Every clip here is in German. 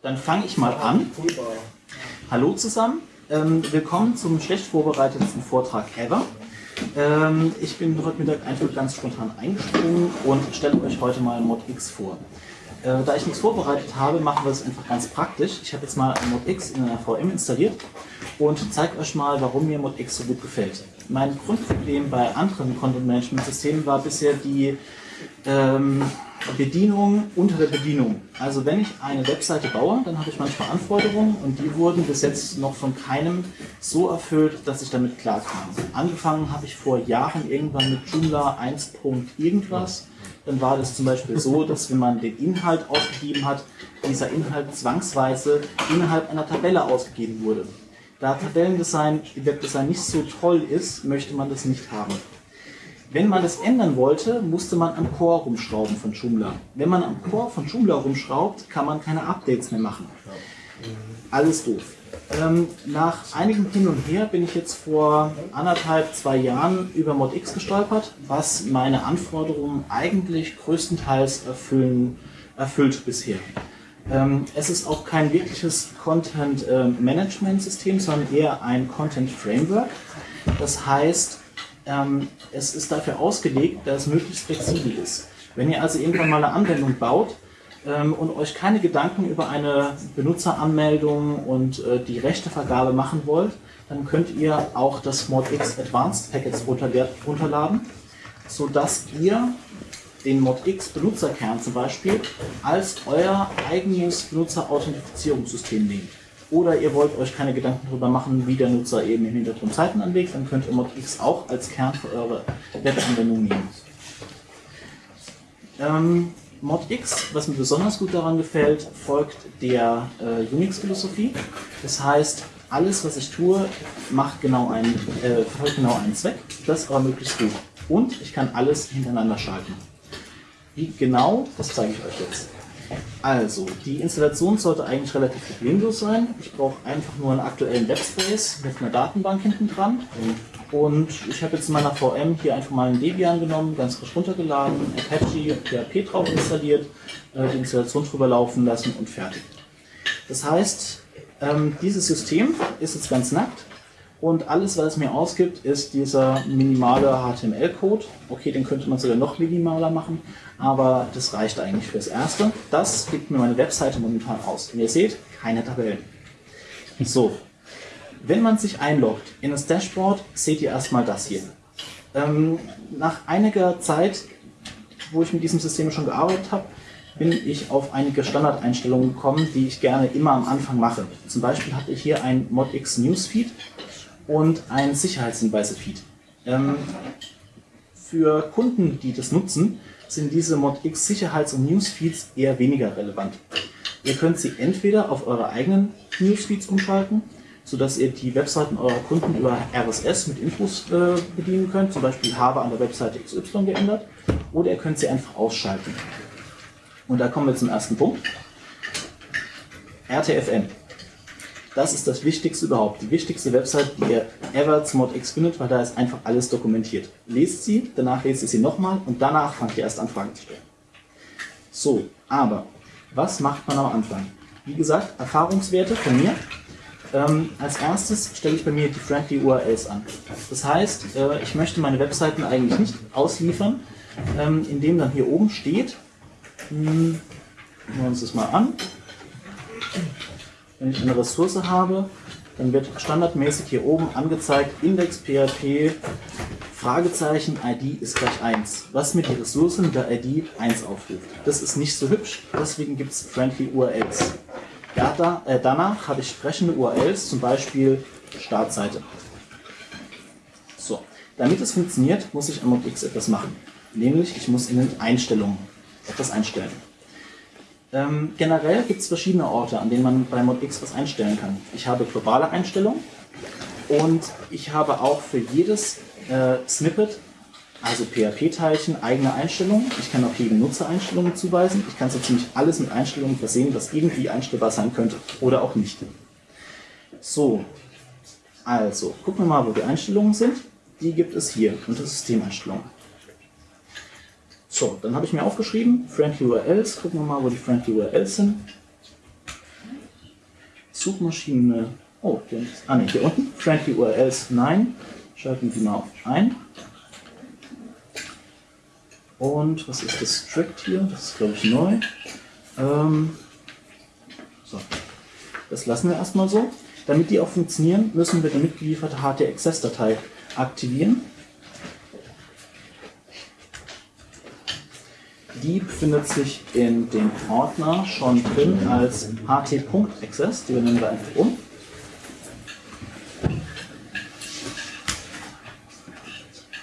Dann fange ich mal an. Hallo zusammen, ähm, willkommen zum schlecht vorbereitetsten Vortrag ever. Ähm, ich bin heute Mittag einfach ganz spontan eingesprungen und stelle euch heute mal ModX vor. Äh, da ich nichts vorbereitet habe, machen wir es einfach ganz praktisch. Ich habe jetzt mal ModX in einer VM installiert und zeige euch mal, warum mir ModX so gut gefällt. Mein Grundproblem bei anderen Content-Management-Systemen war bisher die ähm, Bedienung unter der Bedienung. Also wenn ich eine Webseite baue, dann habe ich manchmal Anforderungen und die wurden bis jetzt noch von keinem so erfüllt, dass ich damit klarkam. Angefangen habe ich vor Jahren irgendwann mit Joomla 1. irgendwas. Dann war das zum Beispiel so, dass wenn man den Inhalt ausgegeben hat, dieser Inhalt zwangsweise innerhalb einer Tabelle ausgegeben wurde. Da Tabellendesign, Webdesign nicht so toll ist, möchte man das nicht haben. Wenn man das ändern wollte, musste man am Core rumschrauben von Joomla. Wenn man am Core von Joomla rumschraubt, kann man keine Updates mehr machen. Alles doof. Ähm, nach einigem Hin und Her bin ich jetzt vor anderthalb, zwei Jahren über ModX gestolpert, was meine Anforderungen eigentlich größtenteils erfüllen, erfüllt bisher. Ähm, es ist auch kein wirkliches Content-Management-System, ähm, sondern eher ein Content-Framework. Das heißt, ähm, es ist dafür ausgelegt, dass es möglichst flexibel ist. Wenn ihr also irgendwann mal eine Anwendung baut ähm, und euch keine Gedanken über eine Benutzeranmeldung und äh, die Rechtevergabe machen wollt, dann könnt ihr auch das ModX Advanced Package runterladen, sodass ihr den ModX Benutzerkern zum Beispiel als euer eigenes Benutzerauthentifizierungssystem nehmt oder ihr wollt euch keine Gedanken darüber machen, wie der Nutzer eben im Hintergrund Seiten anlegt, dann könnt ihr ModX auch als Kern für eure Webanwendung nehmen. Ähm, ModX, was mir besonders gut daran gefällt, folgt der äh, Unix-Philosophie. Das heißt, alles, was ich tue, macht genau einen, äh, verfolgt genau einen Zweck, das aber möglichst gut. Und ich kann alles hintereinander schalten. Wie genau, das zeige ich euch jetzt. Also, die Installation sollte eigentlich relativ problemlos sein. Ich brauche einfach nur einen aktuellen Webspace mit einer Datenbank hinten dran. Und ich habe jetzt in meiner VM hier einfach mal einen Debian genommen, ganz frisch runtergeladen, Apache PHP drauf installiert, äh, die Installation drüber laufen lassen und fertig. Das heißt, ähm, dieses System ist jetzt ganz nackt und alles, was es mir ausgibt, ist dieser minimale HTML-Code. Okay, den könnte man sogar noch minimaler machen, aber das reicht eigentlich fürs Erste. Das gibt mir meine Webseite momentan aus. Und ihr seht, keine Tabellen. So, wenn man sich einloggt in das Dashboard, seht ihr erstmal das hier. Ähm, nach einiger Zeit, wo ich mit diesem System schon gearbeitet habe, bin ich auf einige Standardeinstellungen gekommen, die ich gerne immer am Anfang mache. Zum Beispiel habe ich hier ein ModX Newsfeed und ein Sicherheitshinweise-Feed. Ähm, für Kunden, die das nutzen, sind diese ModX Sicherheits- und Newsfeeds eher weniger relevant. Ihr könnt sie entweder auf eure eigenen Newsfeeds umschalten, sodass ihr die Webseiten eurer Kunden über RSS mit Infos äh, bedienen könnt, zum Beispiel habe an der Webseite XY geändert, oder ihr könnt sie einfach ausschalten. Und da kommen wir zum ersten Punkt. RTFN. Das ist das Wichtigste überhaupt. Die wichtigste Website, die ihr ever zu ModX findet, weil da ist einfach alles dokumentiert. Lest sie, danach lest ihr sie nochmal und danach fangt ihr erst an, Fragen zu stellen. So, aber was macht man am Anfang? Wie gesagt, Erfahrungswerte von mir. Ähm, als erstes stelle ich bei mir die Friendly URLs an. Das heißt, äh, ich möchte meine Webseiten eigentlich nicht ausliefern, ähm, indem dann hier oben steht, hm, wir uns das mal an, wenn ich eine Ressource habe, dann wird standardmäßig hier oben angezeigt Index PHP Fragezeichen ID ist gleich 1, was mir die Ressource mit der ID 1 aufruft. Das ist nicht so hübsch, deswegen gibt es friendly URLs. Ja, äh, danach habe ich sprechende URLs, zum Beispiel Startseite. So, damit es funktioniert, muss ich am ModX etwas machen. Nämlich, ich muss in den Einstellungen etwas einstellen. Ähm, generell gibt es verschiedene Orte, an denen man bei ModX was einstellen kann. Ich habe globale Einstellungen und ich habe auch für jedes äh, Snippet, also PHP-Teilchen, eigene Einstellungen. Ich kann auch jedem Nutzer Einstellungen zuweisen. Ich kann so ziemlich alles mit Einstellungen versehen, was irgendwie einstellbar sein könnte oder auch nicht. So, also gucken wir mal, wo die Einstellungen sind. Die gibt es hier unter Systemeinstellungen. So, dann habe ich mir aufgeschrieben, Friendly URLs, gucken wir mal, wo die Friendly URLs sind. Suchmaschine. Oh, hier, ah, nee, hier unten. Friendly URLs, nein. Schalten die mal auf ein. Und was ist das Strict hier? Das ist, glaube ich, neu. Ähm, so. Das lassen wir erstmal so. Damit die auch funktionieren, müssen wir die mitgelieferte HT-Access-Datei aktivieren. Die befindet sich in dem Ordner schon drin als ht.access. Die benennen wir einfach um.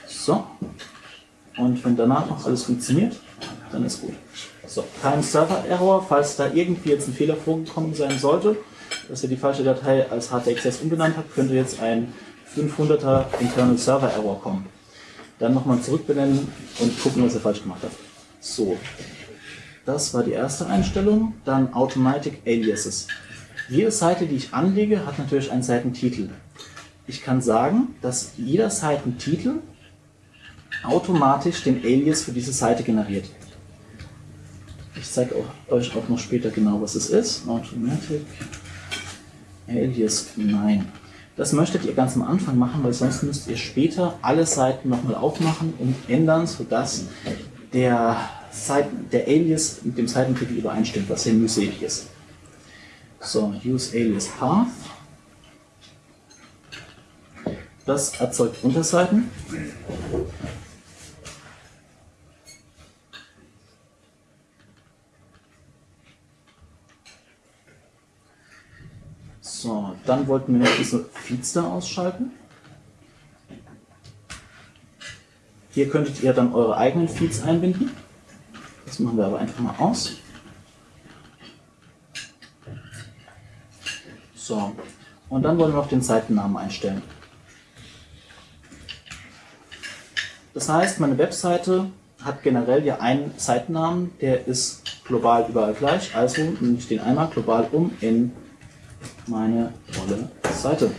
So. Und wenn danach noch alles funktioniert, dann ist gut. So, kein Server-Error, falls da irgendwie jetzt ein Fehler vorgekommen sein sollte, dass ihr die falsche Datei als HTXS umbenannt habt, könnte jetzt ein 500er Internal Server Error kommen. Dann nochmal zurückbenennen und gucken, was ihr falsch gemacht habt. So, das war die erste Einstellung. Dann Automatic Aliases. Jede Seite, die ich anlege, hat natürlich einen Seitentitel. Ich kann sagen, dass jeder Seitentitel automatisch den Alias für diese Seite generiert. Ich zeige euch auch noch später genau, was es ist. Automatic Alias, nein. Das möchtet ihr ganz am Anfang machen, weil sonst müsst ihr später alle Seiten nochmal aufmachen und ändern, sodass der, Seiten, der Alias mit dem Seitentitel übereinstimmt, was hier mühselig ist. So, use alias path. Das erzeugt Unterseiten. So, dann wollten wir noch diese Feeds da ausschalten. Hier könntet ihr dann eure eigenen Feeds einbinden. Das machen wir aber einfach mal aus. So, und dann wollen wir noch den Seitennamen einstellen. Das heißt, meine Webseite hat generell ja einen Seitennamen, der ist global überall gleich. Also nehme ich den einmal global um in meine tolle Seite.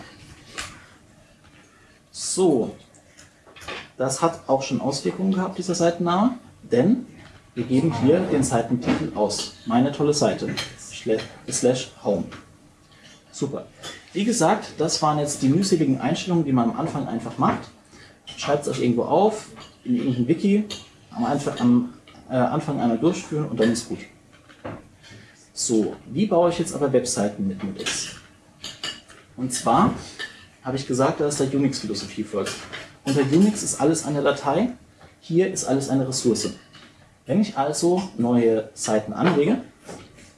So, das hat auch schon Auswirkungen gehabt, dieser Seitenname, denn wir geben hier den Seitentitel aus. Meine tolle Seite, slash home. Super. Wie gesagt, das waren jetzt die mühseligen Einstellungen, die man am Anfang einfach macht. Schreibt es euch irgendwo auf, in irgendein Wiki, am, äh, Anfang einmal durchführen und dann ist gut. So, wie baue ich jetzt aber Webseiten mit Modex? Und zwar habe ich gesagt, dass der Unix-Philosophie folgt. Unter Unix ist alles eine Datei, hier ist alles eine Ressource. Wenn ich also neue Seiten anlege,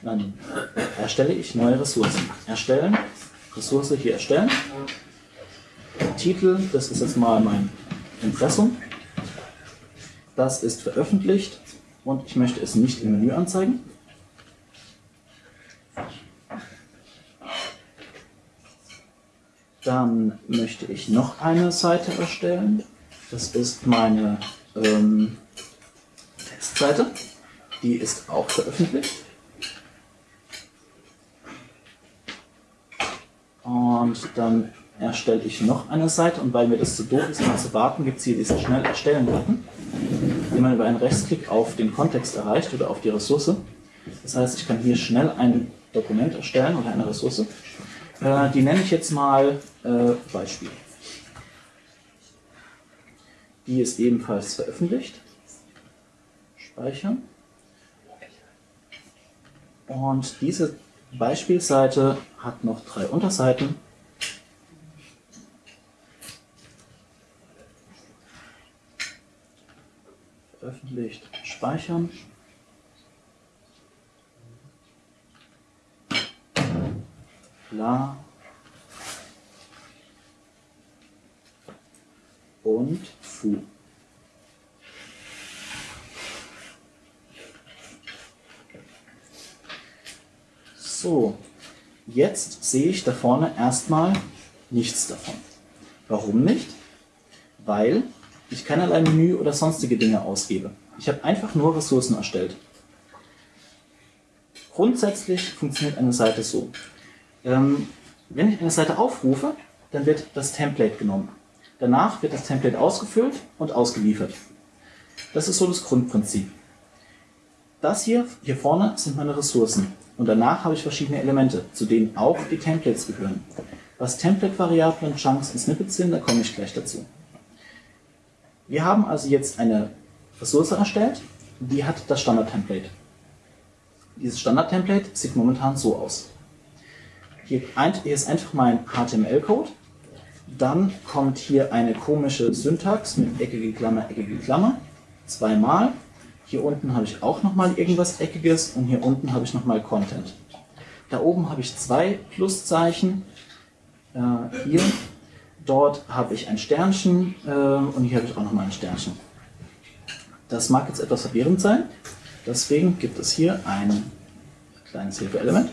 dann erstelle ich neue Ressourcen. Erstellen, Ressource hier erstellen. Titel, das ist jetzt mal mein Impressum. Das ist veröffentlicht und ich möchte es nicht im Menü anzeigen. Dann möchte ich noch eine Seite erstellen. Das ist meine ähm, Testseite. Die ist auch veröffentlicht. Und dann erstelle ich noch eine Seite und weil mir das zu doof ist, mal zu warten, gibt es hier diesen schnell erstellen Button, den man über einen Rechtsklick auf den Kontext erreicht oder auf die Ressource. Das heißt, ich kann hier schnell ein Dokument erstellen oder eine Ressource äh, die nenne ich jetzt mal äh, Beispiel. Die ist ebenfalls veröffentlicht. Speichern. Und diese Beispielseite hat noch drei Unterseiten. Veröffentlicht, speichern. La und Fu. So, jetzt sehe ich da vorne erstmal nichts davon. Warum nicht? Weil ich keinerlei Menü oder sonstige Dinge ausgebe. Ich habe einfach nur Ressourcen erstellt. Grundsätzlich funktioniert eine Seite so. Ähm, wenn ich eine Seite aufrufe, dann wird das Template genommen. Danach wird das Template ausgefüllt und ausgeliefert. Das ist so das Grundprinzip. Das hier, hier vorne sind meine Ressourcen. Und danach habe ich verschiedene Elemente, zu denen auch die Templates gehören. Was Template-Variablen, Chunks und Snippets sind, da komme ich gleich dazu. Wir haben also jetzt eine Ressource erstellt, die hat das Standard-Template. Dieses Standard-Template sieht momentan so aus. Hier ist einfach mein HTML-Code. Dann kommt hier eine komische Syntax mit eckige Klammer, eckige Klammer. Zweimal. Hier unten habe ich auch nochmal irgendwas Eckiges und hier unten habe ich nochmal Content. Da oben habe ich zwei Pluszeichen. Äh, hier, dort habe ich ein Sternchen äh, und hier habe ich auch nochmal ein Sternchen. Das mag jetzt etwas verwirrend sein. Deswegen gibt es hier ein kleines Hilfeelement,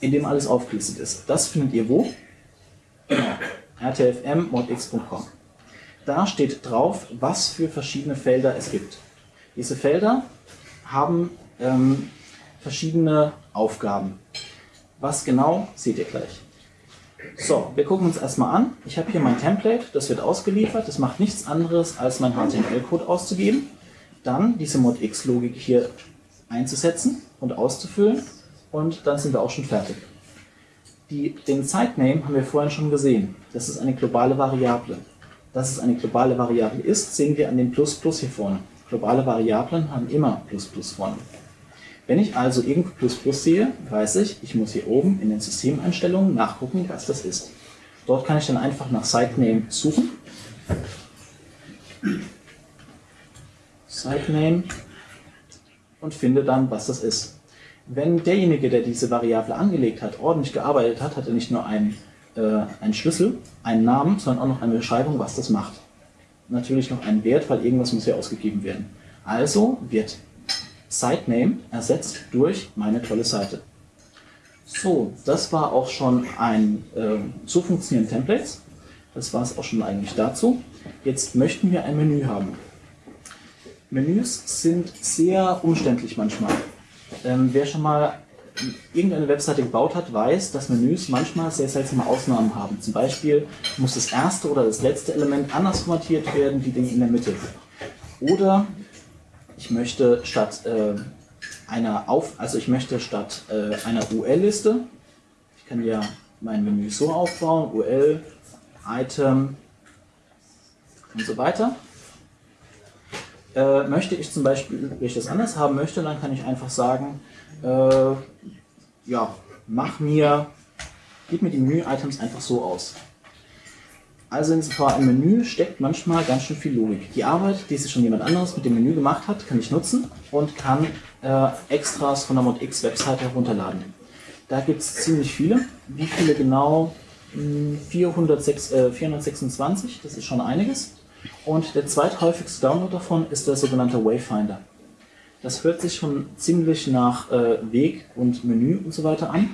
in dem alles aufgelistet ist. Das findet ihr wo? Genau. rtfm.modx.com. Da steht drauf, was für verschiedene Felder es gibt. Diese Felder haben ähm, verschiedene Aufgaben. Was genau, seht ihr gleich. So, wir gucken uns erstmal an. Ich habe hier mein Template, das wird ausgeliefert. Das macht nichts anderes, als mein HTML-Code auszugeben. Dann diese Modx-Logik hier einzusetzen und auszufüllen. Und dann sind wir auch schon fertig. Die, den Sitename haben wir vorhin schon gesehen. Das ist eine globale Variable. Dass es eine globale Variable ist, sehen wir an dem Plus Plus hier vorne. Globale Variablen haben immer Plus Plus vorne. Wenn ich also irgendwo Plus Plus sehe, weiß ich, ich muss hier oben in den Systemeinstellungen nachgucken, was das ist. Dort kann ich dann einfach nach Sitename suchen. Sitename und finde dann, was das ist. Wenn derjenige, der diese Variable angelegt hat, ordentlich gearbeitet hat, hat er nicht nur einen, äh, einen Schlüssel, einen Namen, sondern auch noch eine Beschreibung, was das macht natürlich noch einen Wert, weil irgendwas muss ja ausgegeben werden. Also wird Sitename ersetzt durch meine tolle Seite. So, das war auch schon ein äh, so funktionieren Templates. Das war es auch schon eigentlich dazu. Jetzt möchten wir ein Menü haben. Menüs sind sehr umständlich manchmal. Ähm, wer schon mal irgendeine Webseite gebaut hat, weiß, dass Menüs manchmal sehr seltsame Ausnahmen haben. Zum Beispiel muss das erste oder das letzte Element anders formatiert werden wie die in der Mitte. Oder ich möchte statt äh, einer Auf, also ich möchte statt äh, einer UL-Liste, ich kann ja mein Menü so aufbauen, UL, Item und so weiter. Äh, möchte ich zum Beispiel, wenn ich das anders haben möchte, dann kann ich einfach sagen, äh, ja, mach mir, gib mir die Menü-Items einfach so aus. Also in einem Menü steckt manchmal ganz schön viel Logik. Die Arbeit, die sich schon jemand anderes mit dem Menü gemacht hat, kann ich nutzen und kann äh, Extras von der ModX Webseite herunterladen. Da gibt es ziemlich viele. Wie viele genau? 406, hm, äh, 426, das ist schon einiges. Und der zweithäufigste Download davon ist der sogenannte Wayfinder. Das hört sich schon ziemlich nach äh, Weg und Menü und so weiter an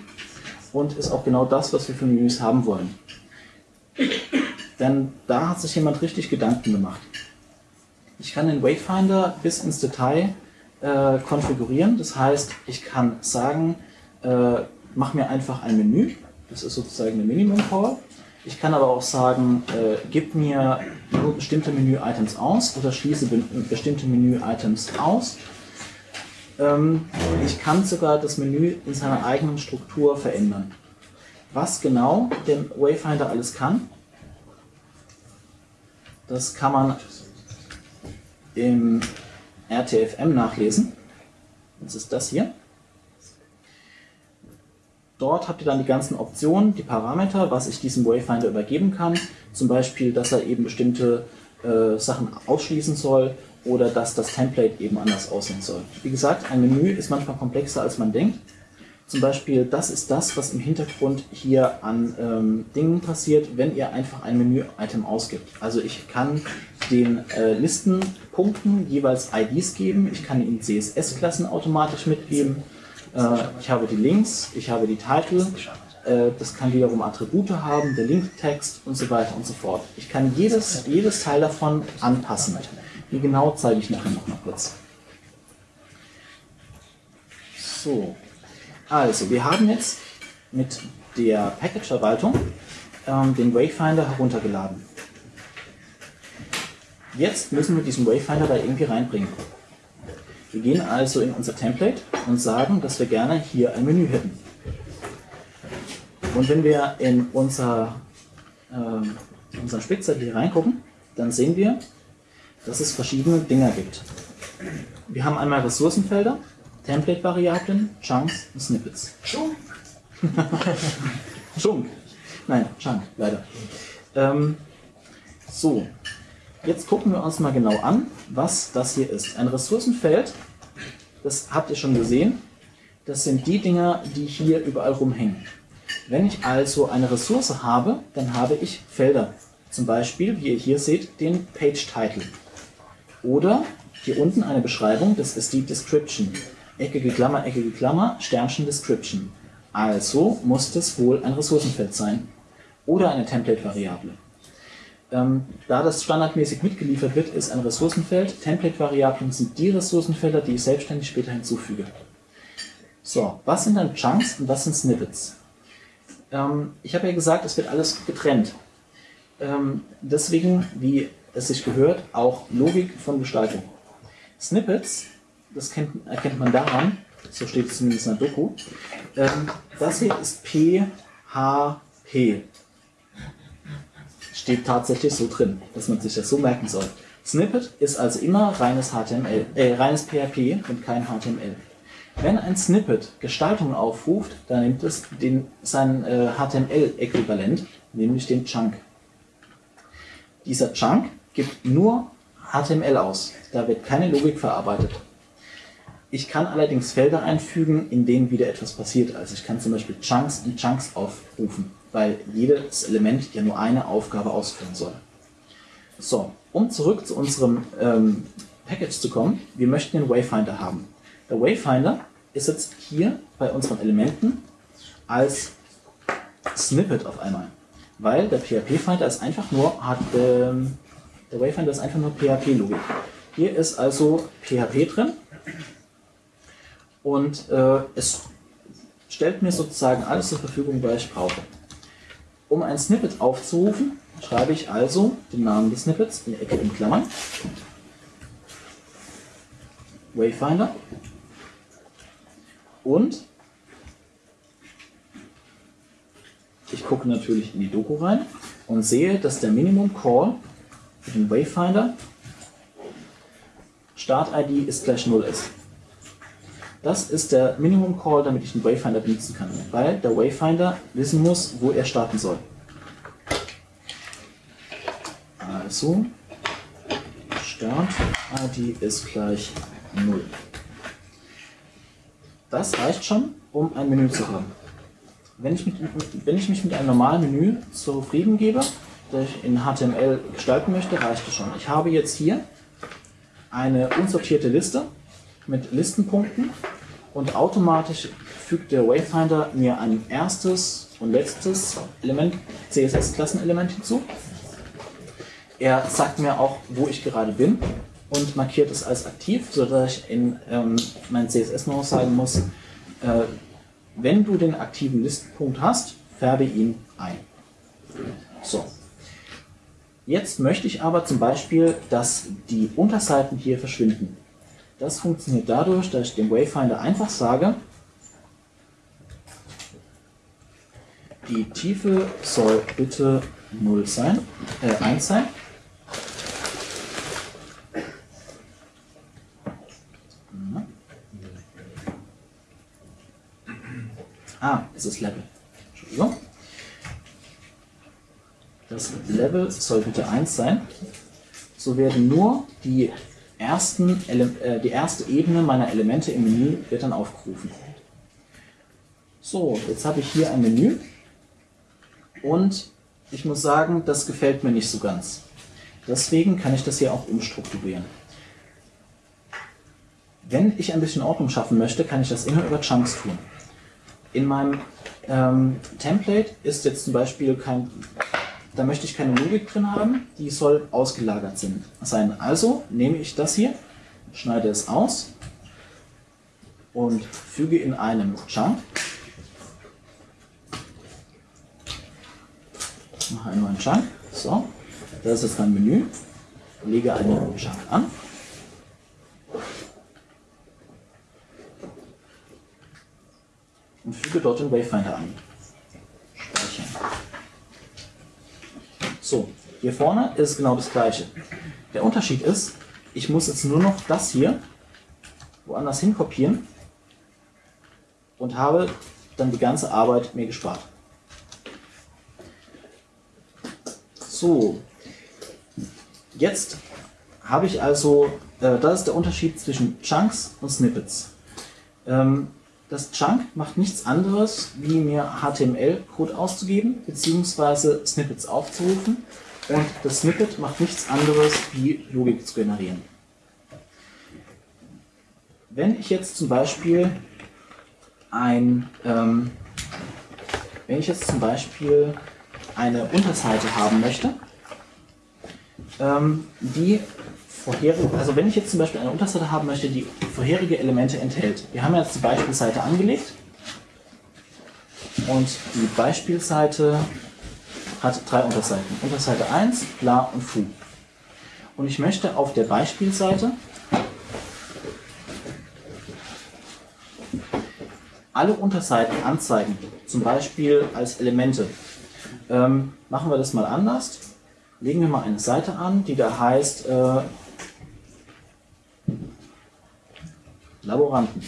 und ist auch genau das, was wir für Menüs haben wollen. Denn da hat sich jemand richtig Gedanken gemacht. Ich kann den Wayfinder bis ins Detail äh, konfigurieren. Das heißt, ich kann sagen, äh, mach mir einfach ein Menü. Das ist sozusagen eine Minimum Call. Ich kann aber auch sagen, äh, gib mir nur bestimmte Menü-Items aus oder schließe be bestimmte Menü-Items aus ähm, ich kann sogar das Menü in seiner eigenen Struktur verändern. Was genau der Wayfinder alles kann, das kann man im RTFM nachlesen. Das ist das hier. Dort habt ihr dann die ganzen Optionen, die Parameter, was ich diesem Wayfinder übergeben kann. Zum Beispiel, dass er eben bestimmte äh, Sachen ausschließen soll oder dass das Template eben anders aussehen soll. Wie gesagt, ein Menü ist manchmal komplexer als man denkt. Zum Beispiel, das ist das, was im Hintergrund hier an ähm, Dingen passiert, wenn ihr einfach ein Menü-Item ausgibt. Also ich kann den äh, Listenpunkten jeweils IDs geben, ich kann ihnen CSS-Klassen automatisch mitgeben, ich habe die Links, ich habe die Titel, äh, das kann wiederum Attribute haben, der Linktext und so weiter und so fort. Ich kann jedes, jedes Teil davon anpassen. Wie genau zeige ich nachher noch mal kurz. So, also wir haben jetzt mit der Package-Verwaltung ähm, den Wayfinder heruntergeladen. Jetzt müssen wir diesen Wayfinder da irgendwie reinbringen. Wir gehen also in unser Template und sagen, dass wir gerne hier ein Menü hätten. Und wenn wir in unser, äh, unseren Spickzettel hier reingucken, dann sehen wir, dass es verschiedene Dinger gibt. Wir haben einmal Ressourcenfelder, Template-Variablen, Chunks und Snippets. Schunk. Chunk. Nein, Chunk, leider. Ähm, so, jetzt gucken wir uns mal genau an, was das hier ist. Ein Ressourcenfeld, das habt ihr schon gesehen, das sind die Dinger, die hier überall rumhängen. Wenn ich also eine Ressource habe, dann habe ich Felder. Zum Beispiel, wie ihr hier seht, den Page Title. Oder hier unten eine Beschreibung, das ist die Description. Eckige Klammer, eckige Klammer, Sternchen Description. Also muss das wohl ein Ressourcenfeld sein. Oder eine Template-Variable. Ähm, da das standardmäßig mitgeliefert wird, ist ein Ressourcenfeld. Template-Variablen sind die Ressourcenfelder, die ich selbstständig später hinzufüge. So, was sind dann Chunks und was sind Snippets? Ähm, ich habe ja gesagt, es wird alles getrennt. Ähm, deswegen, wie es sich gehört, auch Logik von Gestaltung. Snippets, das kennt, erkennt man daran, so steht es zumindest in der Doku, ähm, das hier ist PHP. Steht tatsächlich so drin, dass man sich das so merken soll. Snippet ist also immer reines HTML, äh, reines PHP und kein HTML. Wenn ein Snippet Gestaltung aufruft, dann nimmt es den, sein äh, HTML-Äquivalent, nämlich den Chunk. Dieser Chunk gibt nur HTML aus. Da wird keine Logik verarbeitet. Ich kann allerdings Felder einfügen, in denen wieder etwas passiert. Also ich kann zum Beispiel Chunks und Chunks aufrufen, weil jedes Element ja nur eine Aufgabe ausführen soll. So, um zurück zu unserem ähm, Package zu kommen, wir möchten den Wayfinder haben. Der Wayfinder ist jetzt hier bei unseren Elementen als Snippet auf einmal, weil der PHP-Finder ist einfach nur hat, ähm, der Wayfinder ist einfach nur PHP-Logik. Hier ist also PHP drin und äh, es stellt mir sozusagen alles zur Verfügung, was ich brauche. Um ein Snippet aufzurufen, schreibe ich also den Namen des Snippets in Ecke in Klammern. Wayfinder. Und ich gucke natürlich in die Doku rein und sehe, dass der Minimum Call für den Wayfinder Start-ID ist gleich 0 ist. Das ist der Minimum Call, damit ich den Wayfinder benutzen kann, weil der Wayfinder wissen muss, wo er starten soll. Also, Start-ID ist gleich 0. Das reicht schon, um ein Menü zu haben. Wenn ich, mit, wenn ich mich mit einem normalen Menü zufrieden gebe, das ich in HTML gestalten möchte, reicht es schon. Ich habe jetzt hier eine unsortierte Liste mit Listenpunkten und automatisch fügt der Wayfinder mir ein erstes und letztes Element, CSS-Klassenelement hinzu. Er sagt mir auch, wo ich gerade bin und markiert es als aktiv, sodass ich in ähm, mein CSS noch sagen muss, äh, wenn du den aktiven Listenpunkt hast, färbe ihn ein. So. Jetzt möchte ich aber zum Beispiel, dass die Unterseiten hier verschwinden. Das funktioniert dadurch, dass ich dem Wayfinder einfach sage, die Tiefe soll bitte 0 sein, äh, 1 sein. Ah, es ist Level. Entschuldigung. Das Level soll bitte 1 sein. So werden nur die, ersten, äh, die erste Ebene meiner Elemente im Menü wird dann aufgerufen. So, jetzt habe ich hier ein Menü und ich muss sagen, das gefällt mir nicht so ganz. Deswegen kann ich das hier auch umstrukturieren. Wenn ich ein bisschen Ordnung schaffen möchte, kann ich das immer über Chunks tun. In meinem ähm, Template ist jetzt zum Beispiel kein, da möchte ich keine Logik drin haben, die soll ausgelagert sein. Also nehme ich das hier, schneide es aus und füge in einem Chunk, mache einen neuen Chunk, so, das ist jetzt mein Menü, lege einen Chunk an. Und füge dort den Wayfinder an. Speichern. So, hier vorne ist genau das gleiche. Der Unterschied ist, ich muss jetzt nur noch das hier woanders hin kopieren und habe dann die ganze Arbeit mir gespart. So, jetzt habe ich also, äh, das ist der Unterschied zwischen Chunks und Snippets. Ähm, das Chunk macht nichts anderes, wie mir HTML-Code auszugeben, beziehungsweise Snippets aufzurufen. Und das Snippet macht nichts anderes, wie Logik zu generieren. Wenn ich jetzt zum Beispiel ein, ähm, wenn ich jetzt zum Beispiel eine Unterseite haben möchte, ähm, die vorherige, also wenn ich jetzt zum Beispiel eine Unterseite haben möchte, die vorherige Elemente enthält. Wir haben jetzt die Beispielseite angelegt und die Beispielseite hat drei Unterseiten. Unterseite 1, bla und fu. Und ich möchte auf der Beispielseite alle Unterseiten anzeigen, zum Beispiel als Elemente. Ähm, machen wir das mal anders. Legen wir mal eine Seite an, die da heißt äh, Laboranten.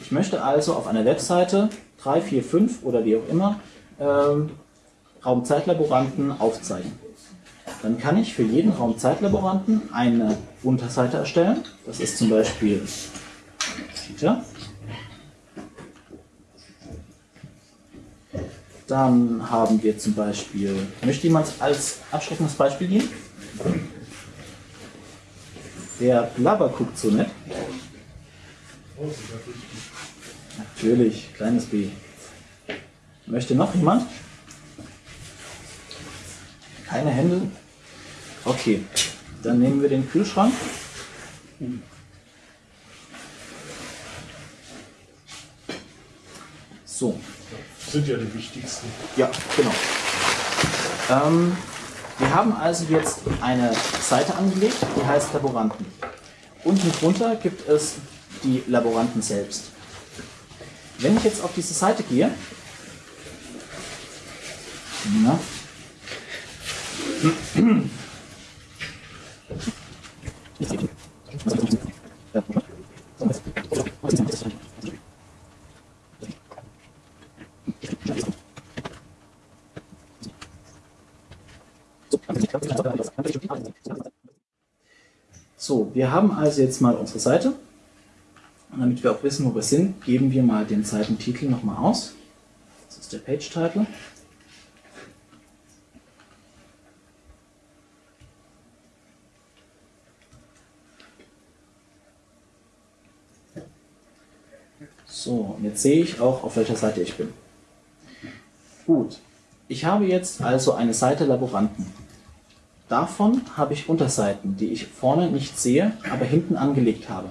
Ich möchte also auf einer Webseite 3, 4, 5 oder wie auch immer ähm, Raumzeitlaboranten aufzeigen. Dann kann ich für jeden Raumzeitlaboranten eine Unterseite erstellen. Das ist zum Beispiel Peter. Dann haben wir zum Beispiel, möchte jemand als abschreckendes Beispiel gehen? Der Blabber guckt so nett. Natürlich, kleines B. Möchte noch jemand? Keine Hände? Okay, dann nehmen wir den Kühlschrank. So. Das sind ja die wichtigsten. Ja, genau. Ähm, wir haben also jetzt eine Seite angelegt, die heißt Laboranten. Unten drunter gibt es die Laboranten selbst. Wenn ich jetzt auf diese Seite gehe, na, So, wir haben also jetzt mal unsere Seite. Und damit wir auch wissen, wo wir sind, geben wir mal den Seitentitel nochmal aus. Das ist der Page-Title. So, und jetzt sehe ich auch, auf welcher Seite ich bin. Gut, ich habe jetzt also eine Seite Laboranten. Davon habe ich Unterseiten, die ich vorne nicht sehe, aber hinten angelegt habe.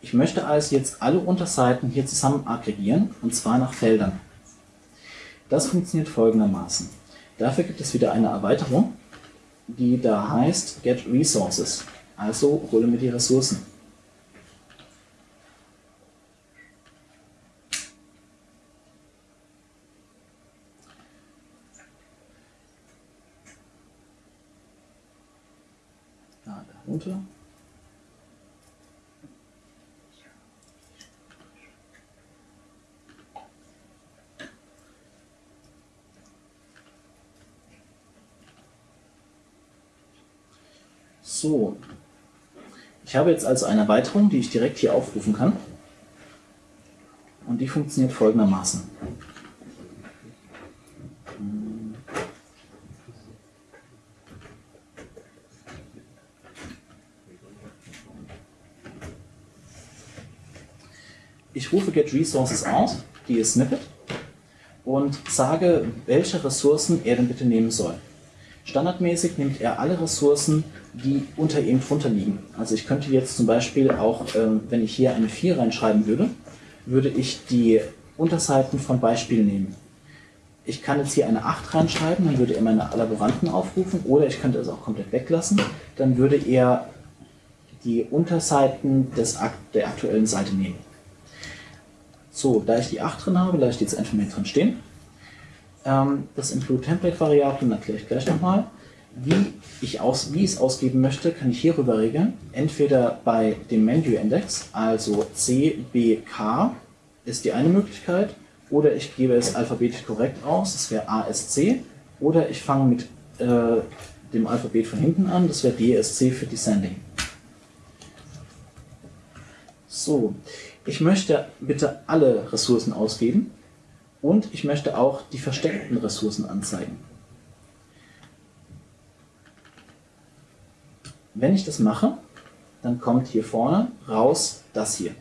Ich möchte also jetzt alle Unterseiten hier zusammen aggregieren, und zwar nach Feldern. Das funktioniert folgendermaßen. Dafür gibt es wieder eine Erweiterung, die da heißt Get Resources. Also hole mir die Ressourcen. Da, darunter. So, ich habe jetzt also eine Erweiterung, die ich direkt hier aufrufen kann. Und die funktioniert folgendermaßen. Ich rufe getResources aus, die ist Snippet, und sage, welche Ressourcen er denn bitte nehmen soll. Standardmäßig nimmt er alle Ressourcen, die unter ihm drunter liegen. Also ich könnte jetzt zum Beispiel auch, ähm, wenn ich hier eine 4 reinschreiben würde, würde ich die Unterseiten von Beispiel nehmen. Ich kann jetzt hier eine 8 reinschreiben, dann würde er meine Laboranten aufrufen, oder ich könnte es auch komplett weglassen, dann würde er die Unterseiten des, der aktuellen Seite nehmen. So, da ich die 8 drin habe, lasse ich die jetzt einfach mit drin stehen. Ähm, das Include Template Variablen erkläre ich gleich nochmal. Wie ich, aus, wie ich es ausgeben möchte, kann ich hierüber regeln. Entweder bei dem Menu-Index, also CBK ist die eine Möglichkeit, oder ich gebe es alphabetisch korrekt aus, das wäre ASC, oder ich fange mit äh, dem Alphabet von hinten an, das wäre DSC für Descending. So, ich möchte bitte alle Ressourcen ausgeben und ich möchte auch die versteckten Ressourcen anzeigen. Wenn ich das mache, dann kommt hier vorne raus das hier.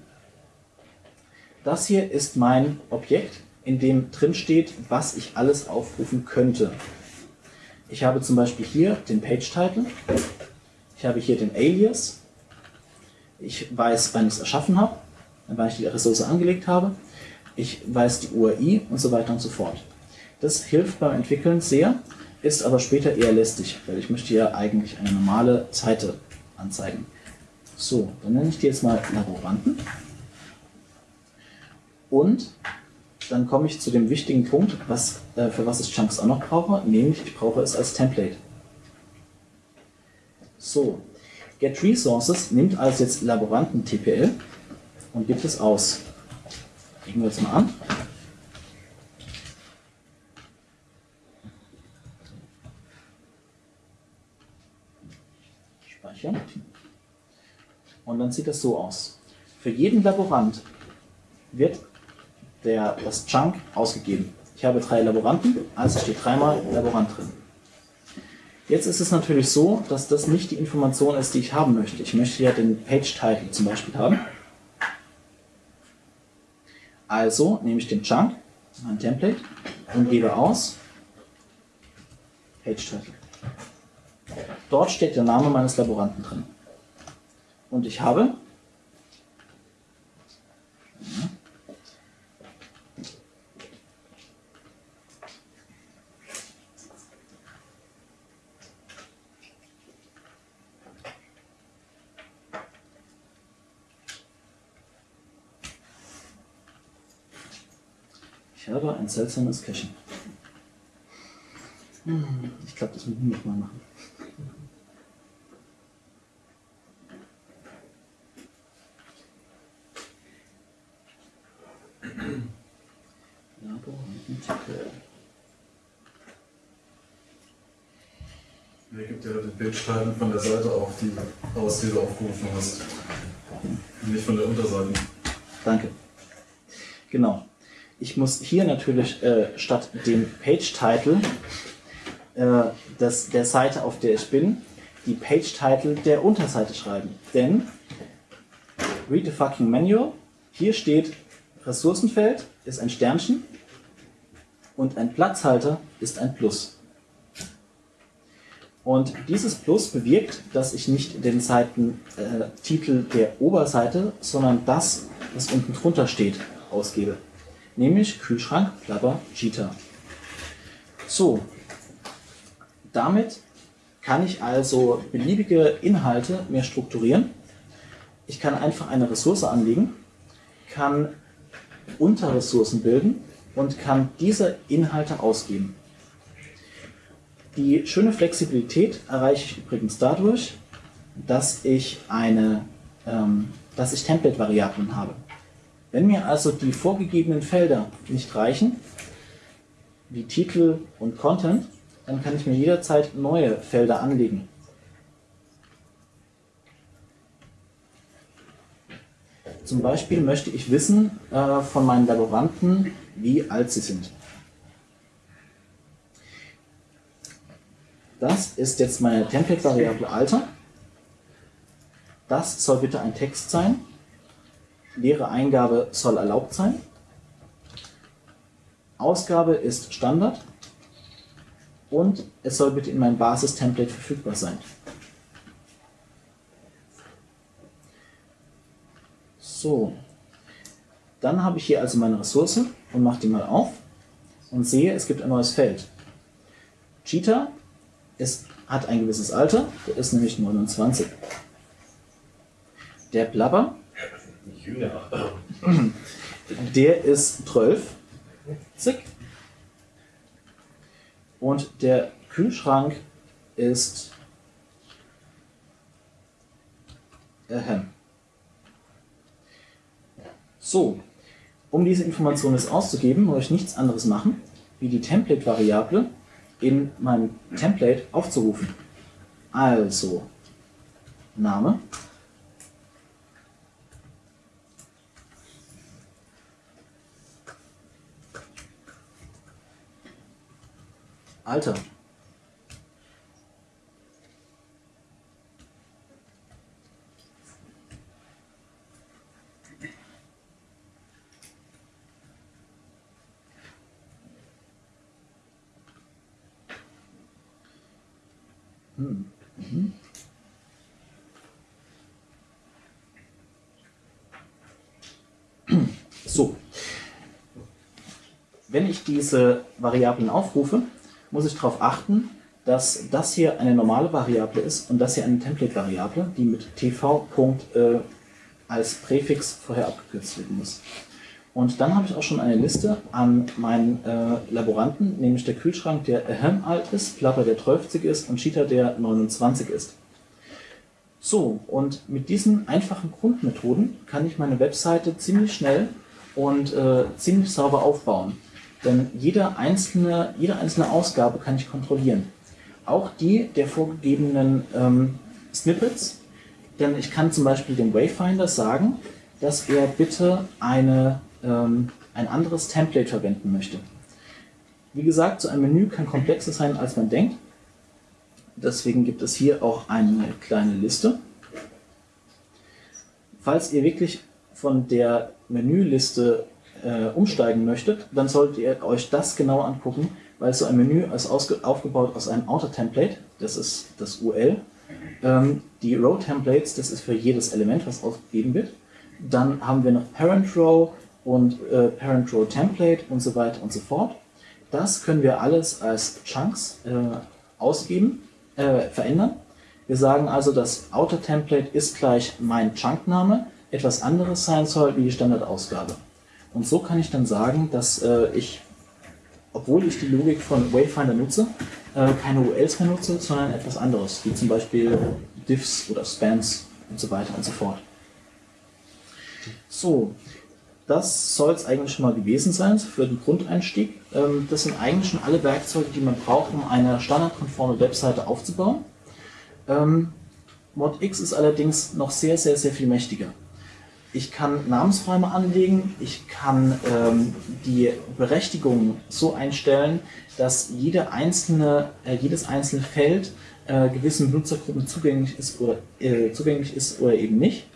Das hier ist mein Objekt, in dem drin steht, was ich alles aufrufen könnte. Ich habe zum Beispiel hier den Page-Title, ich habe hier den Alias, ich weiß, wann ich es erschaffen habe, wann ich die Ressource angelegt habe, ich weiß die URI und so weiter und so fort. Das hilft beim Entwickeln sehr, ist aber später eher lästig, weil ich möchte ja eigentlich eine normale Seite anzeigen. So, dann nenne ich die jetzt mal Laboranten. Und dann komme ich zu dem wichtigen Punkt, was, äh, für was ich Chunks auch noch brauche, nämlich ich brauche es als Template. So, Get Resources nimmt also jetzt Laboranten TPL und gibt es aus. Legen wir jetzt mal an. Speichern. Und dann sieht das so aus. Für jeden Laborant wird der, das Chunk ausgegeben. Ich habe drei Laboranten, also steht dreimal Laborant drin. Jetzt ist es natürlich so, dass das nicht die Information ist, die ich haben möchte. Ich möchte ja den Page-Title zum Beispiel haben. Also nehme ich den Chunk, mein Template, und gebe aus Page-Title. Dort steht der Name meines Laboranten drin. Und ich habe Ich habe ein seltsames Caching. Ich glaube, das müssen wir mal machen. Er gibt ja den Bildstein von der Seite auf, die aus, die du aufgerufen hast. Nicht von der Unterseite. Danke. Genau. Ich muss hier natürlich äh, statt dem Page-Title äh, der Seite, auf der ich bin, die Page-Title der Unterseite schreiben. Denn, read the fucking manual, hier steht Ressourcenfeld ist ein Sternchen und ein Platzhalter ist ein Plus. Und dieses Plus bewirkt, dass ich nicht den Seitentitel äh, der Oberseite, sondern das, was unten drunter steht, ausgebe nämlich Kühlschrank, Klapper, Cheetah. So, damit kann ich also beliebige Inhalte mehr strukturieren. Ich kann einfach eine Ressource anlegen, kann Unterressourcen bilden und kann diese Inhalte ausgeben. Die schöne Flexibilität erreiche ich übrigens dadurch, dass ich, eine, ähm, dass ich Template-Variablen habe. Wenn mir also die vorgegebenen Felder nicht reichen, wie Titel und Content, dann kann ich mir jederzeit neue Felder anlegen. Zum Beispiel möchte ich wissen äh, von meinen Laboranten, wie alt sie sind. Das ist jetzt meine Template-Variable Alter. Das soll bitte ein Text sein leere Eingabe soll erlaubt sein. Ausgabe ist Standard und es soll bitte in meinem Basis-Template verfügbar sein. So, dann habe ich hier also meine Ressource und mache die mal auf und sehe, es gibt ein neues Feld. Cheetah ist, hat ein gewisses Alter, der ist nämlich 29. Der Jünger. der ist 12. Zick. Und der Kühlschrank ist. Ahem. So, um diese Information jetzt auszugeben, muss ich nichts anderes machen, wie die Template-Variable in meinem Template aufzurufen. Also, Name. Alter. Hm. Mhm. So. Wenn ich diese Variablen aufrufe, muss ich darauf achten, dass das hier eine normale Variable ist und das hier eine Template-Variable, die mit tv. Äh, als Präfix vorher abgekürzt werden muss. Und dann habe ich auch schon eine Liste an meinen äh, Laboranten, nämlich der Kühlschrank, der Ahem alt ist, Plapper, der 12 ist und Cheetah, der 29 ist. So, und mit diesen einfachen Grundmethoden kann ich meine Webseite ziemlich schnell und äh, ziemlich sauber aufbauen. Denn jede einzelne, jede einzelne Ausgabe kann ich kontrollieren. Auch die der vorgegebenen ähm, Snippets. Denn ich kann zum Beispiel dem Wayfinder sagen, dass er bitte eine, ähm, ein anderes Template verwenden möchte. Wie gesagt, so ein Menü kann komplexer sein, als man denkt. Deswegen gibt es hier auch eine kleine Liste. Falls ihr wirklich von der Menüliste äh, umsteigen möchtet, dann solltet ihr euch das genau angucken, weil so ein Menü ist aufgebaut aus einem Outer-Template, das ist das UL. Ähm, die Row-Templates, das ist für jedes Element, was ausgegeben wird. Dann haben wir noch Parent Row und äh, Parent Row Template und so weiter und so fort. Das können wir alles als Chunks äh, ausgeben, äh, verändern. Wir sagen also, das Outer Template ist gleich mein Chunkname, etwas anderes sein soll wie die Standardausgabe. Und so kann ich dann sagen, dass äh, ich, obwohl ich die Logik von Wayfinder nutze, äh, keine ULs mehr nutze, sondern etwas anderes, wie zum Beispiel Diffs oder Spans und so weiter und so fort. So, das soll es eigentlich schon mal gewesen sein für den Grundeinstieg. Ähm, das sind eigentlich schon alle Werkzeuge, die man braucht, um eine standardkonforme Webseite aufzubauen. Ähm, ModX ist allerdings noch sehr, sehr, sehr viel mächtiger. Ich kann Namensräume anlegen, ich kann ähm, die Berechtigung so einstellen, dass jede einzelne, äh, jedes einzelne Feld äh, gewissen Benutzergruppen zugänglich ist oder, äh, zugänglich ist oder eben nicht.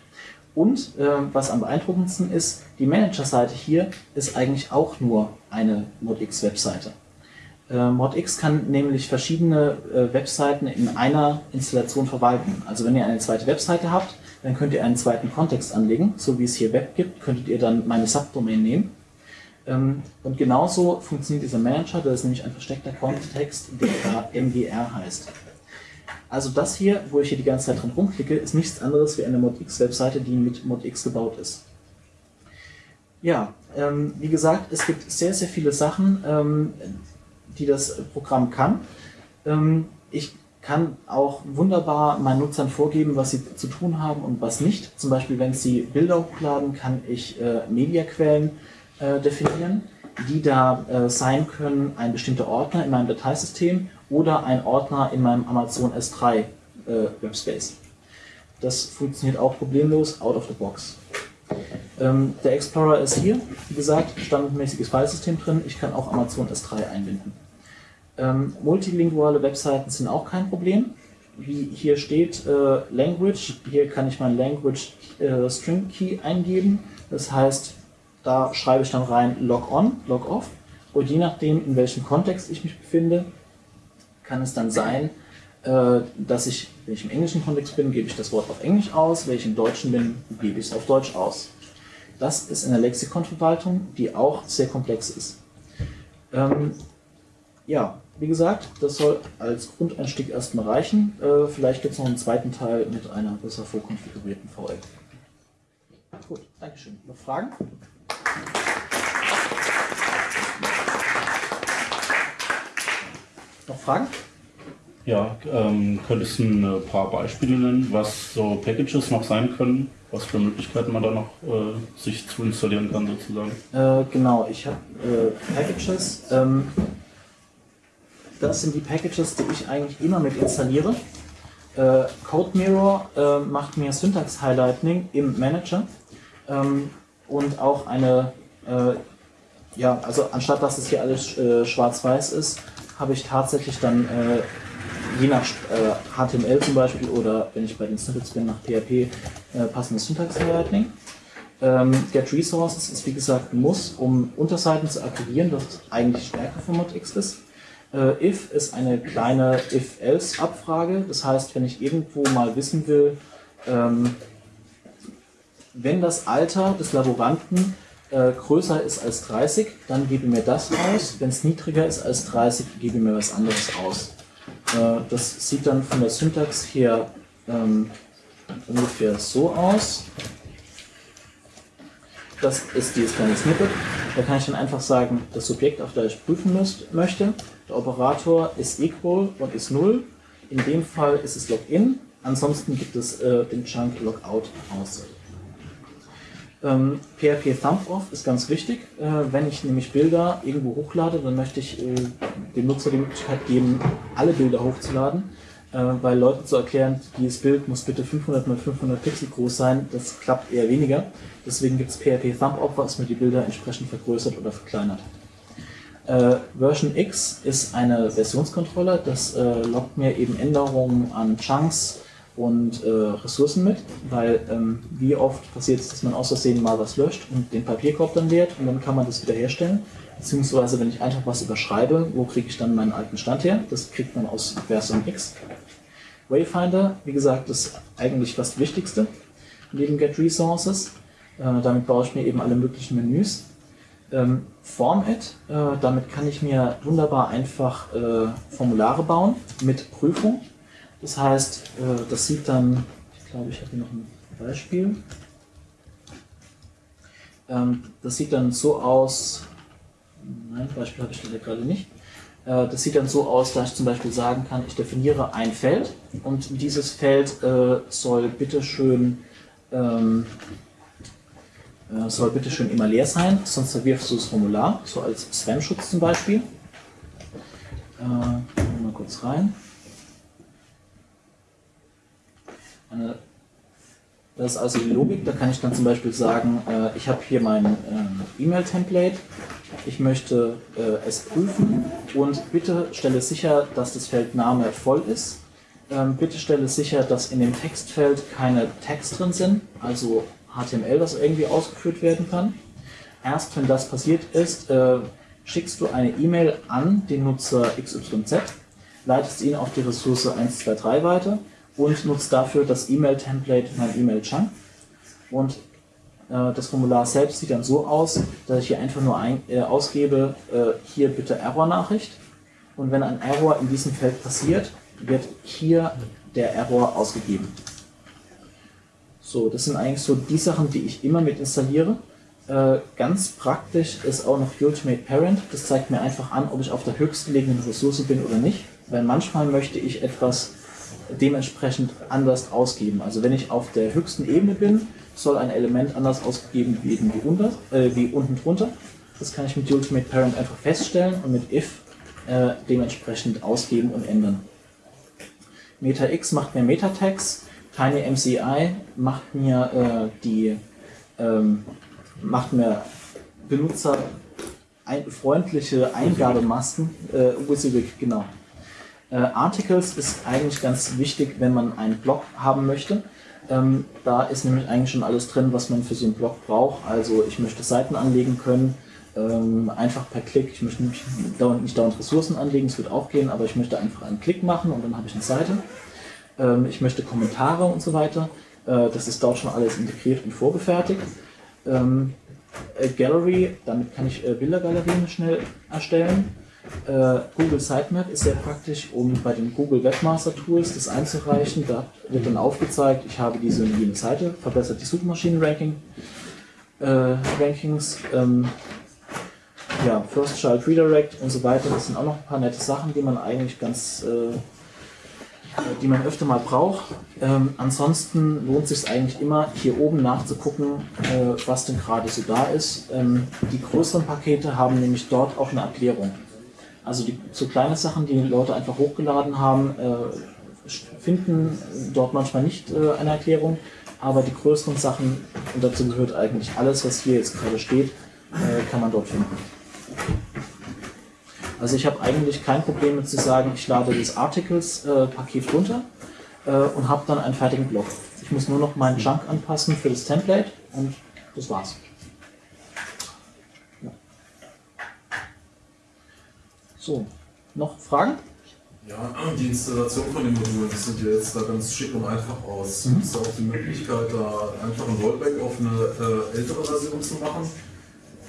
Und äh, was am beeindruckendsten ist, die Manager-Seite hier ist eigentlich auch nur eine ModX-Webseite. Äh, ModX kann nämlich verschiedene äh, Webseiten in einer Installation verwalten. Also wenn ihr eine zweite Webseite habt, dann könnt ihr einen zweiten Kontext anlegen, so wie es hier Web gibt, könntet ihr dann meine Subdomain nehmen. Ähm, und genauso funktioniert dieser Manager, das ist nämlich ein versteckter Kontext, der MGR heißt. Also das hier, wo ich hier die ganze Zeit dran rumklicke, ist nichts anderes wie eine ModX-Webseite, die mit ModX gebaut ist. Ja, ähm, wie gesagt, es gibt sehr, sehr viele Sachen, ähm, die das Programm kann. Ähm, ich kann auch wunderbar meinen Nutzern vorgeben, was sie zu tun haben und was nicht. Zum Beispiel, wenn sie Bilder hochladen, kann ich äh, Mediaquellen äh, definieren, die da äh, sein können ein bestimmter Ordner in meinem Dateisystem oder ein Ordner in meinem Amazon S3 äh, Webspace. Das funktioniert auch problemlos out of the box. Ähm, der Explorer ist hier, wie gesagt, standardmäßiges Filesystem drin. Ich kann auch Amazon S3 einbinden. Ähm, multilinguale Webseiten sind auch kein Problem. Wie hier steht äh, Language, hier kann ich mein Language äh, String Key eingeben. Das heißt, da schreibe ich dann rein Log on, Log off. Und je nachdem, in welchem Kontext ich mich befinde, kann es dann sein, äh, dass ich, wenn ich im englischen Kontext bin, gebe ich das Wort auf Englisch aus, wenn ich im Deutschen bin, gebe ich es auf Deutsch aus. Das ist in der Lexikonverwaltung, die auch sehr komplex ist. Ähm, ja, wie gesagt, das soll als Grundeinstieg erstmal reichen. Äh, vielleicht gibt es noch einen zweiten Teil mit einer besser vorkonfigurierten VL. Gut, Dankeschön. Noch Fragen? Noch Fragen? Ja, ähm, könntest du ein paar Beispiele nennen, was so Packages noch sein können? Was für Möglichkeiten man da noch äh, sich zu installieren kann, sozusagen? Äh, genau, ich habe äh, Packages. Ähm, das sind die Packages, die ich eigentlich immer mit installiere. Äh, CodeMirror äh, macht mir Syntax-Highlighting im Manager ähm, und auch eine, äh, ja, also anstatt dass es hier alles äh, schwarz-weiß ist, habe ich tatsächlich dann äh, je nach HTML zum Beispiel oder wenn ich bei den Snippets bin, nach PHP passendes Syntax-Highlighting. Ähm, Get Resources ist wie gesagt ein Muss, um Unterseiten zu aktivieren, das eigentlich Stärke von ModX ist. Äh, if ist eine kleine If-Else-Abfrage. Das heißt, wenn ich irgendwo mal wissen will, ähm, wenn das Alter des Laboranten äh, größer ist als 30, dann gebe mir das aus. Wenn es niedriger ist als 30, gebe mir was anderes aus. Äh, das sieht dann von der Syntax her ähm, ungefähr so aus. Das ist dieses kleine Snippet. Da kann ich dann einfach sagen, das Subjekt, auf das ich prüfen müsst, möchte. Der Operator ist equal und ist 0. In dem Fall ist es Login. Ansonsten gibt es äh, den Chunk Logout aus. Ähm, PHP Thumb Off ist ganz wichtig. Äh, wenn ich nämlich Bilder irgendwo hochlade, dann möchte ich äh, dem Nutzer die Möglichkeit geben, alle Bilder hochzuladen. Äh, weil Leuten zu erklären, dieses Bild muss bitte 500 x 500 Pixel groß sein, das klappt eher weniger. Deswegen gibt es PHP Thumb Off, was mir die Bilder entsprechend vergrößert oder verkleinert. Äh, Version X ist eine Versionskontrolle, das äh, lockt mir eben Änderungen an Chunks und äh, Ressourcen mit, weil ähm, wie oft passiert es, dass man aus Versehen mal was löscht und den Papierkorb dann leert und dann kann man das wieder herstellen. Beziehungsweise wenn ich einfach was überschreibe, wo kriege ich dann meinen alten Stand her? Das kriegt man aus Version X. Wayfinder, wie gesagt, ist eigentlich das Wichtigste neben Get Resources. Äh, damit baue ich mir eben alle möglichen Menüs. Ähm, Format, äh, damit kann ich mir wunderbar einfach äh, Formulare bauen mit Prüfung. Das heißt, äh, das sieht dann, ich glaube, ich habe hier noch ein Beispiel. Ähm, das sieht dann so aus, nein, Beispiel habe ich leider gerade nicht. Äh, das sieht dann so aus, dass ich zum Beispiel sagen kann, ich definiere ein Feld und dieses Feld äh, soll bitteschön ähm, äh, soll bitte schön immer leer sein, sonst verwirfst du das Formular, so als Spam-Schutz zum Beispiel. Mal kurz rein. Eine, das ist also die Logik, da kann ich dann zum Beispiel sagen, äh, ich habe hier mein äh, E-Mail-Template, ich möchte äh, es prüfen. Und bitte stelle sicher, dass das Feld Name voll ist. Ähm, bitte stelle sicher, dass in dem Textfeld keine Tags drin sind, also HTML, das irgendwie ausgeführt werden kann. Erst wenn das passiert ist, äh, schickst du eine E-Mail an den Nutzer XYZ, leitest ihn auf die Ressource 123 weiter und nutzt dafür das E-Mail-Template mein E-Mail-Chunk. Und äh, das Formular selbst sieht dann so aus, dass ich hier einfach nur ein, äh, ausgebe, äh, hier bitte Error-Nachricht. Und wenn ein Error in diesem Feld passiert, wird hier der Error ausgegeben. So, das sind eigentlich so die Sachen, die ich immer mit installiere. Äh, ganz praktisch ist auch noch Ultimate Parent. Das zeigt mir einfach an, ob ich auf der höchstgelegenen Ressource bin oder nicht. Weil manchmal möchte ich etwas dementsprechend anders ausgeben. Also wenn ich auf der höchsten Ebene bin, soll ein Element anders ausgegeben werden wie, unter, äh, wie unten drunter. Das kann ich mit Ultimate Parent einfach feststellen und mit if äh, dementsprechend ausgeben und ändern. MetaX macht mir Meta-Tags. Tiny MCI macht mir äh, die ähm, macht mir Benutzer ein, freundliche Eingabemasken, äh, WYSIWYG, genau. Äh, Articles ist eigentlich ganz wichtig, wenn man einen Blog haben möchte. Ähm, da ist nämlich eigentlich schon alles drin, was man für so einen Blog braucht. Also ich möchte Seiten anlegen können, ähm, einfach per Klick. Ich möchte nicht dauernd, nicht dauernd Ressourcen anlegen, das wird auch gehen, aber ich möchte einfach einen Klick machen und dann habe ich eine Seite. Ähm, ich möchte Kommentare und so weiter. Äh, das ist dort schon alles integriert und vorgefertigt. Ähm, äh, Gallery, damit kann ich äh, Bildergalerien schnell erstellen. Äh, Google Sitemap ist sehr praktisch, um bei den Google Webmaster Tools das einzureichen. Da wird dann aufgezeigt, ich habe diese und jene Seite, verbessert die Suchmaschinen-Ranking, äh, ähm, ja, First Child Redirect und so weiter. Das sind auch noch ein paar nette Sachen, die man eigentlich ganz, äh, die man öfter mal braucht. Ähm, ansonsten lohnt sich eigentlich immer, hier oben nachzugucken, äh, was denn gerade so da ist. Ähm, die größeren Pakete haben nämlich dort auch eine Erklärung. Also die so kleine Sachen, die Leute einfach hochgeladen haben, äh, finden dort manchmal nicht äh, eine Erklärung, aber die größeren Sachen, und dazu gehört eigentlich alles, was hier jetzt gerade steht, äh, kann man dort finden. Also ich habe eigentlich kein Problem mit zu sagen, ich lade das Articles-Paket runter und habe dann einen fertigen Blog. Ich muss nur noch meinen Chunk anpassen für das Template und das war's. So, noch Fragen? Ja, die Installation von den Modulen, die sieht ja jetzt da ganz schick und einfach aus. Mhm. Gibt es auch die Möglichkeit, da einfach ein Rollback auf eine äh, ältere Version zu machen?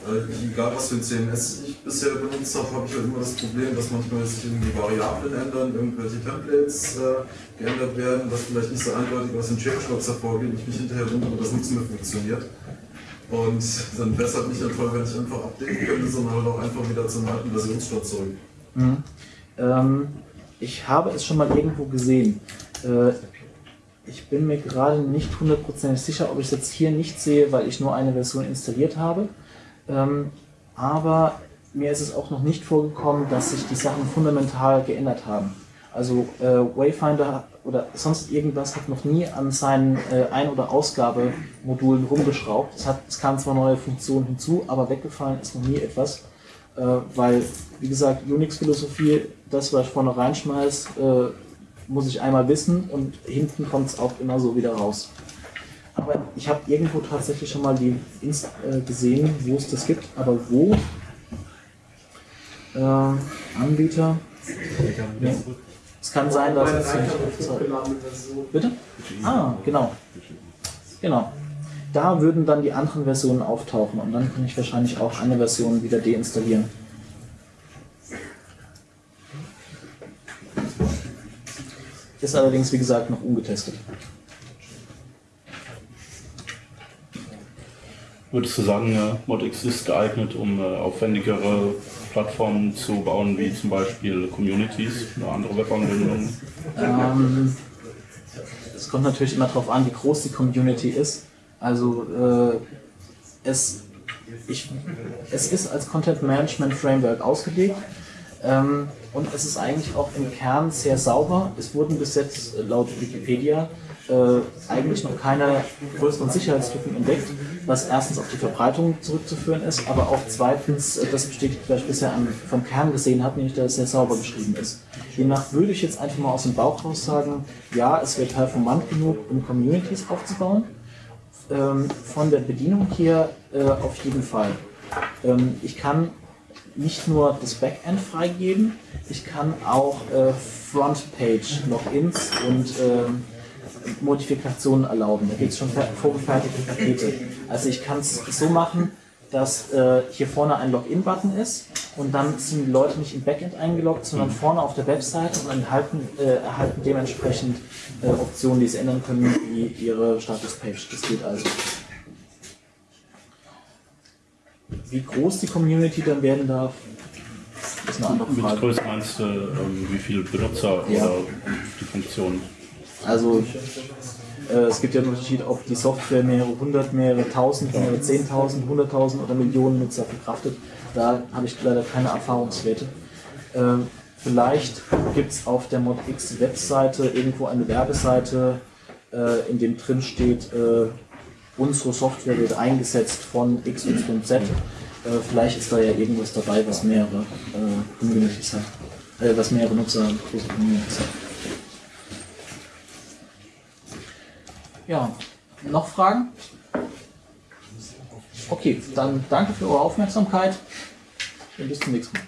Äh, egal was für ein CMS ich bisher benutzt habe, habe ich halt immer das Problem, dass manchmal sich irgendwie Variablen ändern, irgendwelche Templates äh, geändert werden, was vielleicht nicht so eindeutig aus den Changelogs hervorgeht, ich mich hinterher wundere, dass nichts mehr funktioniert. Und dann wäre es halt nicht toll, wenn ich einfach updaten könnte, sondern halt auch einfach wieder zum alten Versionsstand zurück. Mhm. Ähm, ich habe es schon mal irgendwo gesehen. Äh, ich bin mir gerade nicht hundertprozentig sicher, ob ich es jetzt hier nicht sehe, weil ich nur eine Version installiert habe. Ähm, aber mir ist es auch noch nicht vorgekommen, dass sich die Sachen fundamental geändert haben. Also äh, Wayfinder oder sonst irgendwas hat noch nie an seinen äh, Ein- oder Ausgabemodulen rumgeschraubt. Es, hat, es kamen zwar neue Funktionen hinzu, aber weggefallen ist noch nie etwas. Äh, weil, wie gesagt, Unix-Philosophie, das, was ich vorne reinschmeiß, äh, muss ich einmal wissen und hinten kommt es auch immer so wieder raus. Aber ich habe irgendwo tatsächlich schon mal die Inst äh, gesehen, wo es das gibt, aber wo? Äh, Anbieter. Nee. Es kann sein, dass es nicht. Bitte? Ah, genau. Genau. Da würden dann die anderen Versionen auftauchen und dann kann ich wahrscheinlich auch eine Version wieder deinstallieren. Ist allerdings, wie gesagt, noch ungetestet. Würdest du sagen, ModX ist geeignet, um äh, aufwendigere Plattformen zu bauen, wie zum Beispiel Communities oder andere Webanwendungen? Ähm, es kommt natürlich immer darauf an, wie groß die Community ist. Also äh, es, ich, es ist als Content Management Framework ausgelegt ähm, und es ist eigentlich auch im Kern sehr sauber. Es wurden bis jetzt laut Wikipedia äh, eigentlich noch keine größeren Sicherheitslücken entdeckt, was erstens auf die Verbreitung zurückzuführen ist, aber auch zweitens äh, das bestätigt, was ich bisher am, vom Kern gesehen habe, nämlich dass es sehr sauber geschrieben ist. Demnach würde ich jetzt einfach mal aus dem Bauch raus sagen, ja, es wird performant genug, um Communities aufzubauen. Ähm, von der Bedienung hier äh, auf jeden Fall. Ähm, ich kann nicht nur das Backend freigeben, ich kann auch äh, Frontpage-Logins und ähm, Modifikationen erlauben. Da gibt es schon fer- vorgefertigte Pakete. Also ich kann es so machen, dass äh, hier vorne ein Login-Button ist und dann sind die Leute nicht im Backend eingeloggt, sondern vorne auf der Webseite und erhalten, äh, erhalten dementsprechend äh, Optionen, die sie ändern können, wie ihre Status-Page. Das geht also. Wie groß die Community dann werden darf, ist eine andere Mit Frage. Größe meinst du, ähm, wie viele Benutzer Ja. oder die Funktion? Also äh, es gibt ja einen Unterschied, ob die Software mehrere hundert, mehrere tausend, mehrere zehntausend, hunderttausend oder Millionen Nutzer verkraftet. Da habe ich leider keine Erfahrungswerte. Ähm, vielleicht gibt es auf der ModX Webseite irgendwo eine Werbeseite, äh, in dem drin steht, äh, unsere Software wird eingesetzt von X, Y, Z. Äh, vielleicht ist da ja irgendwas dabei, was mehrere äh, hat, äh, was mehrere Nutzer große Communities hat. Ja, noch Fragen? Okay, dann danke für eure Aufmerksamkeit und bis zum nächsten Mal.